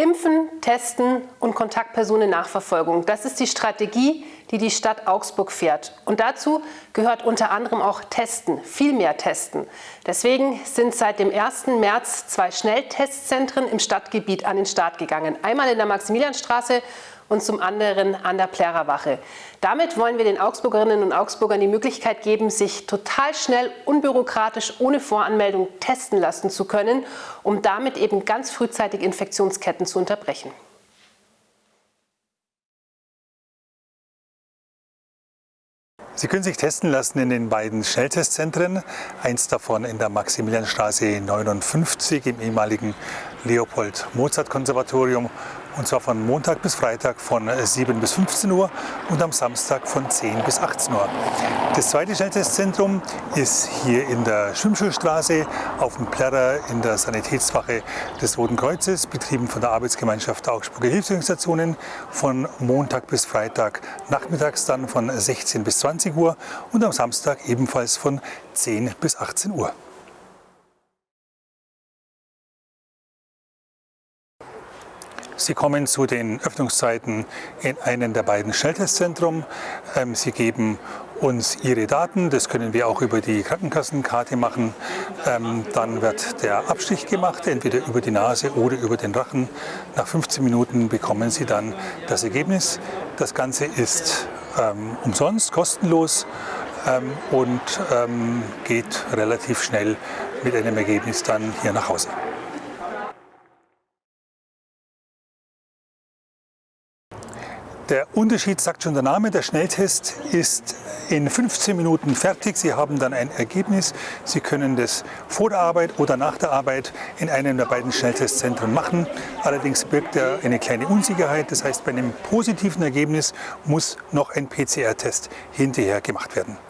Impfen, Testen und Kontaktpersonennachverfolgung. Das ist die Strategie, die die Stadt Augsburg fährt. Und dazu gehört unter anderem auch Testen, viel mehr Testen. Deswegen sind seit dem 1. März zwei Schnelltestzentren im Stadtgebiet an den Start gegangen. Einmal in der Maximilianstraße und zum anderen an der Plärerwache. Damit wollen wir den Augsburgerinnen und Augsburgern die Möglichkeit geben, sich total schnell, unbürokratisch, ohne Voranmeldung testen lassen zu können, um damit eben ganz frühzeitig Infektionsketten zu unterbrechen. Sie können sich testen lassen in den beiden Schnelltestzentren. Eins davon in der Maximilianstraße 59 im ehemaligen Leopold-Mozart-Konservatorium und zwar von Montag bis Freitag von 7 bis 15 Uhr und am Samstag von 10 bis 18 Uhr. Das zweite Schnelltestzentrum ist hier in der Schwimmschulstraße auf dem Plärrer in der Sanitätswache des Roten Kreuzes, betrieben von der Arbeitsgemeinschaft Augsburger Hilfsorganisationen von Montag bis Freitag nachmittags dann von 16 bis 20 Uhr und am Samstag ebenfalls von 10 bis 18 Uhr. Sie kommen zu den Öffnungszeiten in einem der beiden Schnelltestzentren. Ähm, Sie geben uns Ihre Daten, das können wir auch über die Krankenkassenkarte machen. Ähm, dann wird der Abstich gemacht, entweder über die Nase oder über den Rachen. Nach 15 Minuten bekommen Sie dann das Ergebnis. Das Ganze ist ähm, umsonst, kostenlos und geht relativ schnell mit einem Ergebnis dann hier nach Hause. Der Unterschied sagt schon der Name, der Schnelltest ist in 15 Minuten fertig. Sie haben dann ein Ergebnis. Sie können das vor der Arbeit oder nach der Arbeit in einem der beiden Schnelltestzentren machen. Allerdings birgt er eine kleine Unsicherheit. Das heißt, bei einem positiven Ergebnis muss noch ein PCR-Test hinterher gemacht werden.